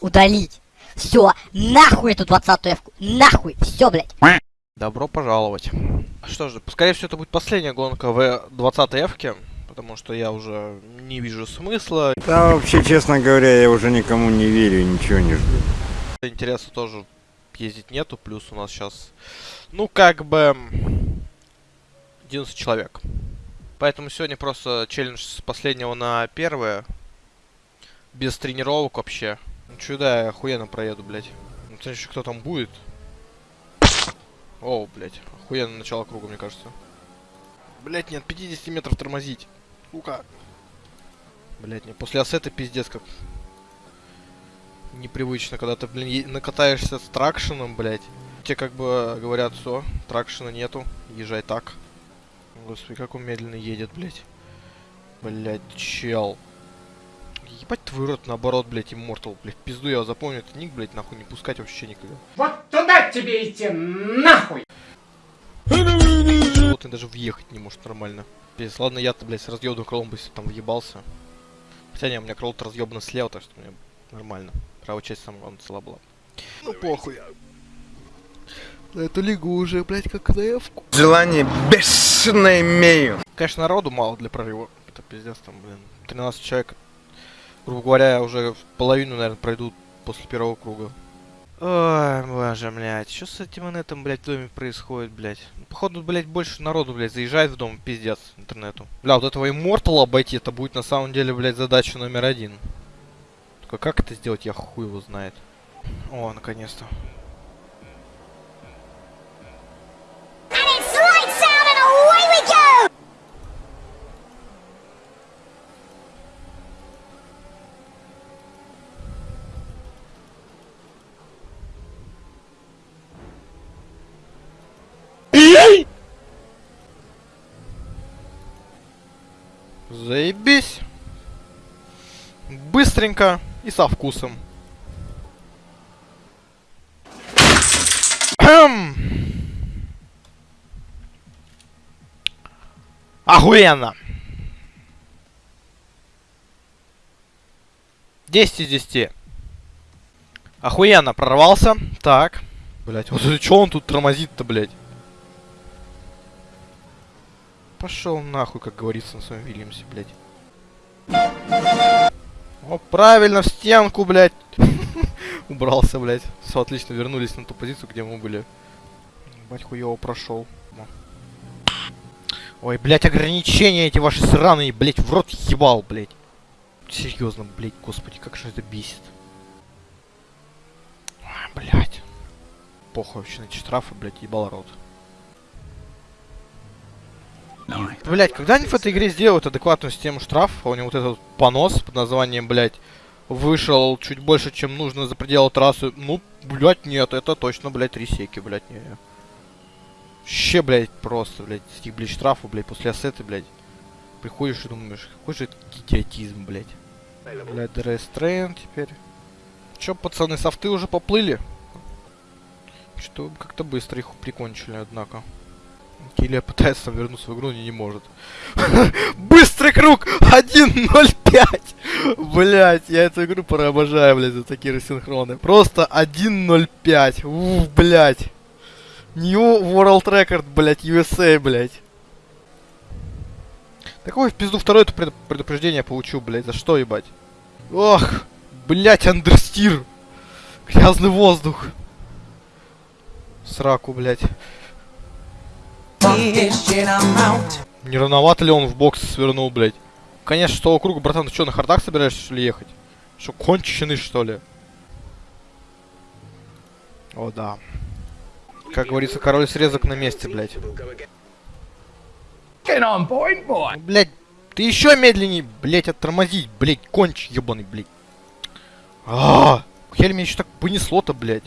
Удалить. Все, нахуй эту двадцатую эвку. Нахуй. Все, блядь. Добро пожаловать. Что же, скорее всего, это будет последняя гонка в 20 эвке, потому что я уже не вижу смысла. Да, вообще, честно говоря, я уже никому не верю, ничего не жду. Интереса тоже ездить нету, плюс у нас сейчас, ну, как бы, 11 человек. Поэтому сегодня просто челлендж с последнего на первое. Без тренировок вообще. Ну, чудо, я охуенно проеду, блядь. Ну, еще кто там будет. О, блядь. Охуенно начало круга, мне кажется. Блядь, нет, 50 метров тормозить. Сука. Блядь, мне после ассета пиздец как непривычно, когда ты, блин, накатаешься с тракшеном, блядь. Тебе как бы говорят, все, тракшена нету, езжай так. Господи, как он медленно едет, блядь. Блядь, чел. Ебать твой рот, наоборот, блядь, Immortal, блядь. Пизду я запомню, этот ник, блядь, нахуй не пускать вообще никогда. Вот туда тебе идти, нахуй! Животный даже въехать не может нормально. Пиздец, ладно, я-то, блядь, с разъебанным крылом бы там въебался. Хотя не, у меня крыло-то разъебано слева, так что мне нормально. Правая часть самая главное цела была. Ну похуй. На эту лигу уже, блядь, как на эвку. Желание бешено имею. Конечно, народу мало для прорыва. Это пиздец, там, блин, 13 человек. Грубо говоря, уже половину, наверное, пройдут после первого круга. Ой, боже, блядь, что с этим инетом, блядь, в доме происходит, блядь? Походу, блядь, больше народу, блядь, заезжает в дом, пиздец, интернету. Бля, вот этого Immortal обойти, это будет на самом деле, блядь, задача номер один. Только как это сделать, я хуй его знает. О, наконец-то. Заебись. Быстренько и со вкусом. Кхм. Охуенно. 10 из 10. Охуенно прорвался. Так. Блять, вот что он тут тормозит-то, блять? Пошел нахуй, как говорится на своем Вильямсе, блядь. О, правильно, в стенку, блядь. Убрался, блядь. Все, отлично, вернулись на ту позицию, где мы были. Бать хуёво прошел. Ой, блядь, ограничения эти ваши сраные, блядь, в рот ебал, блядь. Серьезно, блядь, господи, как же это бесит. Ой, блядь. Похуй вообще на эти штрафы, блядь, ебал рот. Блять, когда они в этой игре сделают адекватную систему штрафов, а у него вот этот понос под названием, блять, вышел чуть больше, чем нужно за пределы трассы, ну, блять, нет, это точно, блять, три блять, не. Вообще, блять, просто, блять, этих, блять, штрафов, блять, после ассеты, блять. Приходишь и думаешь, какой же это идиотизм, блять. Блять, DRS train теперь. Чё, пацаны, софты уже поплыли? Что как-то быстро их прикончили, однако. Килия пытается вернуться в игру, но не может. Быстрый круг! 1.05! Блять, я эту игру пора обожаю, блядь, за такие рассинхроны. Просто 1.05. Уф, блять. New World Record, блять, USA, блять. Такое в пизду второе пред- предупреждение получу, блять. За что, ебать? Ох, блять, андерстир. Грязный воздух. Сраку, блять. Не рановато ли он в бокс свернул, блядь? Конечно, того круга, братан, ты что, на хардах собираешься, что ли, ехать? Что, конченый, что ли? О, да. Как говорится, король срезок на месте, блядь. Ну, Блядь, ты еще медленнее, блядь, оттормозить, блядь, конч ебаный, блядь. А, хер меня еще так понесло-то, блядь.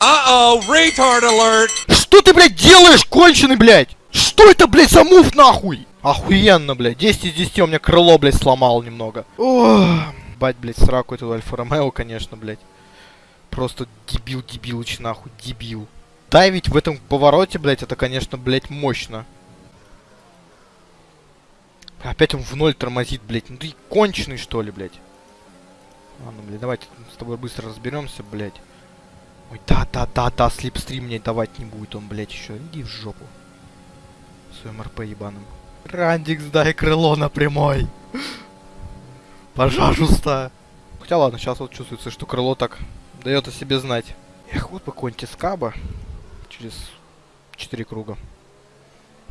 Uh-oh, retard alert! Что ты, блядь, делаешь, конченый, блядь? Что это, блядь, за мув, нахуй? Охуенно, блядь. 10 из 10 у меня крыло, блядь, сломал немного. Ох, бать, блядь, сраку эту Альфа Ромео, конечно, блядь. Просто дебил, дебилыч, нахуй, дебил. Дайвить в этом повороте, блядь, это, конечно, блядь, мощно. Опять он в ноль тормозит, блядь. Ну ты конченый, что ли, блядь. Ладно, блядь, давайте с тобой быстро разберемся, блядь. Ой, да-да-да-да, слепстрим мне давать не будет он, блядь, еще. Иди в жопу. Своим РП ебаным. Рандикс, дай крыло на прямой. Пожалуйста. Хотя ладно, сейчас вот чувствуется, что крыло так дает о себе знать. Эх, вот бы какой-нибудь скаба через 4 круга.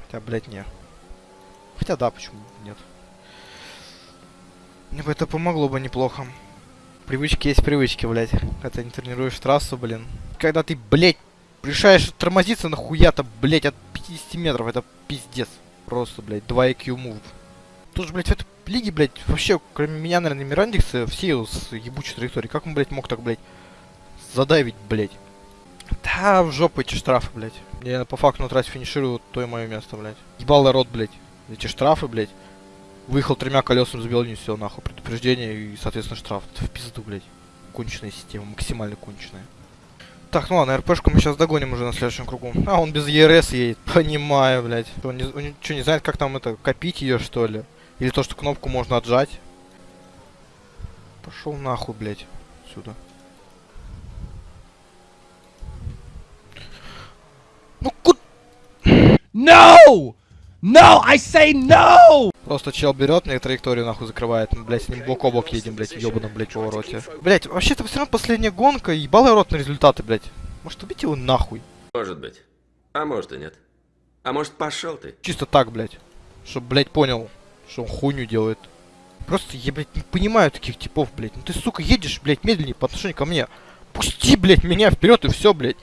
Хотя, блядь, не. Хотя да, почему нет. Мне бы это помогло бы неплохо. Привычки есть привычки, блядь. Ты не тренируешь трассу, блин. Когда ты, блядь, решаешь тормозиться нахуя-то, блядь, от 50 метров, это пиздец. Просто, блядь, 2 IQ move. Тут же, блядь, в этой лиге, блядь, вообще, кроме меня, наверное, Мирандикса, все с ебучей траекторией. Как он, блядь, мог так, блядь, задавить, блядь? Да, в жопу эти штрафы, блядь. Я по факту на трассе финиширую, то и мое место, блядь. Ебал рот, блядь. Эти штрафы, блядь. Выехал тремя колесами, забил не все, нахуй. Предупреждение и, соответственно, штраф. Это в пизду, блядь. Конченая система, максимально конченая. Так, ну ладно, РПшку мы сейчас догоним уже на следующем кругу. А, он без ЕРС едет. Понимаю, блядь. Он, не, он что, не знает, как там это, копить ее, что ли? Или то, что кнопку можно отжать? Пошел нахуй, блядь, сюда. Ну куда? No! No! I say no! Просто чел берет мне траекторию нахуй закрывает. Мы, блядь, с ним бок о бок едем, блядь, в ебаном, блядь, повороте. Блядь, вообще-то все равно последняя гонка, ебалый рот на результаты, блядь. Может убить его нахуй? Может быть. А может и нет. А может пошел ты. Чисто так, блядь. Чтоб, блядь, понял, что он хуйню делает. Просто я, блядь, не понимаю таких типов, блядь. Ну ты, сука, едешь, блядь, медленнее по отношению ко мне. Пусти, блядь, меня вперед и все, блядь.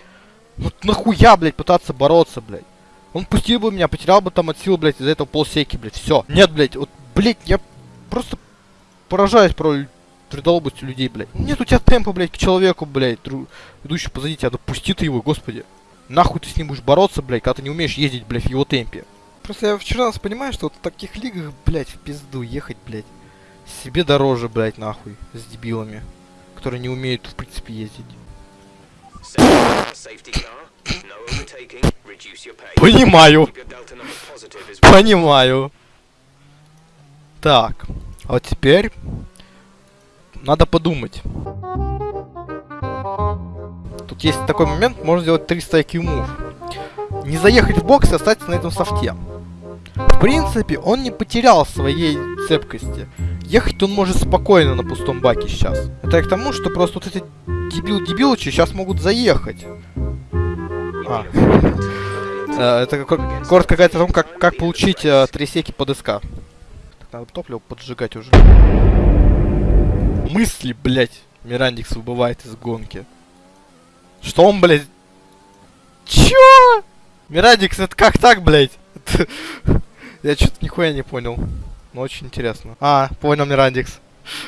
Вот нахуя, блядь, пытаться бороться, блядь. Он пустил бы меня, потерял бы там от сил, блядь, из-за этого полсеки, блядь. Все. Нет, блядь, вот, блядь, я просто поражаюсь про трудолобостью людей, блядь. Нет у тебя темпа, блядь, к человеку, блядь, дру... идущий позади тебя. Да пусти ты его, господи. Нахуй ты с ним будешь бороться, блядь, когда ты не умеешь ездить, блядь, в его темпе. Просто я вчера раз понимаю, что вот в таких лигах, блядь, в пизду ехать, блядь. Себе дороже, блядь, нахуй, с дебилами, которые не умеют, в принципе, ездить. Понимаю. Понимаю. Так, а вот теперь надо подумать. Тут есть такой момент, можно сделать 300 IQ move. Не заехать в бокс и остаться на этом софте. В принципе, он не потерял своей цепкости. Ехать он может спокойно на пустом баке сейчас. Это к тому, что просто вот эти дебил-дебилычи сейчас могут заехать. А. Э, Это кор- коротко говорит о том, как, как получить э, три секи под СК. Надо топливо поджигать уже. Мысли, блять, Мирандикс выбывает из гонки. Что он, блядь? Чё? Мирандикс, это как так, блядь? Я что-то нихуя не понял. Но очень интересно. А, понял, Мирандикс.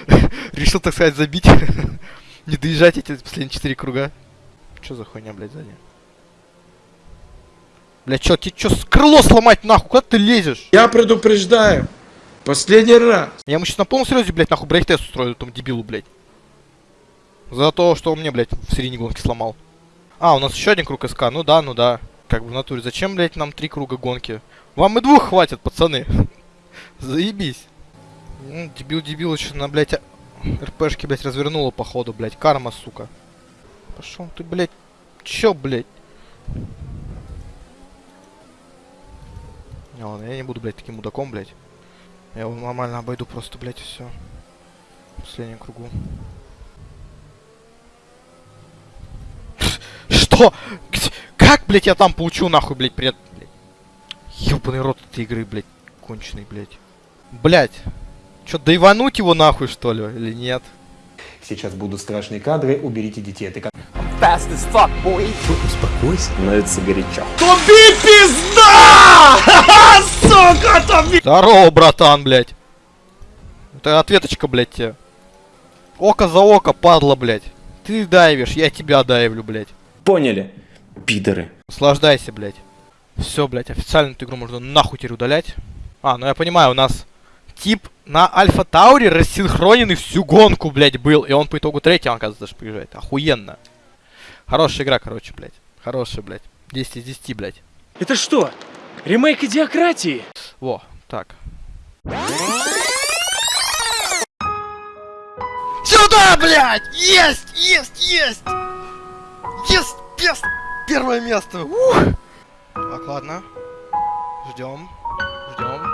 Решил, так сказать, забить. Не доезжать эти последние четыре круга. Чё за хуйня, блядь, сзади? Бля, чё, тебе чё, крыло сломать нахуй? Куда ты лезешь? Я предупреждаю. Последний раз. Я ему сейчас на полном серьезе, блядь, нахуй брейк-тест устрою этому дебилу, блядь. За то, что он мне, блядь, в серийной гонке сломал. А, у нас еще один круг СК. Ну да, ну да. Как бы в натуре. Зачем, блядь, нам три круга гонки? Вам и двух хватит, пацаны. Заебись. Ну, дебил дебил еще на, блядь, а- РПшки, блядь, развернула походу, блядь. Карма, сука. Пошел ты, блядь. Чё, блядь? Не, ладно, я не буду, блядь, таким мудаком, блядь. Я его нормально обойду просто, блядь, все. В последнем кругу. Что? Где- Как, блядь, я там получу, нахуй, блядь, привет, блядь. Ёбаный рот этой игры, блядь, конченый, блядь. Блядь. Чё, доивануть его нахуй, что ли, или нет? Сейчас будут страшные кадры, уберите детей. Ты как... Здорово, братан, блядь. Это ответочка, блядь, тебе. Око за око, падла, блядь. Ты дайвишь, я тебя дайвлю, блядь. Поняли? Пидоры. Наслаждайся, блядь. Все, блядь, официально эту игру можно нахуй теперь удалять. А, ну я понимаю, у нас тип на Альфа Тауре рассинхроненный всю гонку, блядь, был. И он по итогу третьим, оказывается, даже приезжает. Охуенно. Хорошая игра, короче, блядь. Хорошая, блядь. 10 из 10, блядь. Это что? Ремейк идиократии? Во, так. Сюда! Да, блядь! Есть! Есть! Есть! Есть! Пес! Первое место! Ух! Так, ладно. Ждем. Ждем.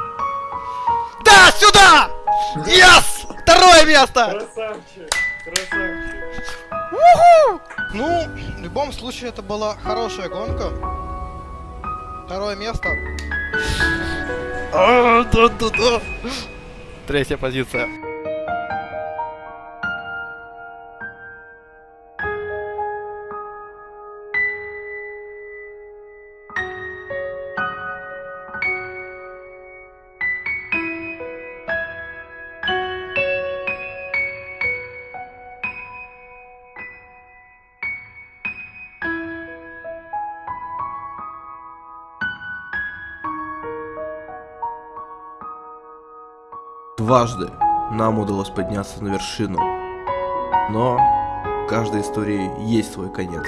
Да, сюда! Yes! Второе место! Красавчик, красавчик. Уху! Ну, в любом случае, это была хорошая гонка. Второе место. А. Третья позиция. Дважды нам удалось подняться на вершину. Но каждой истории есть свой конец.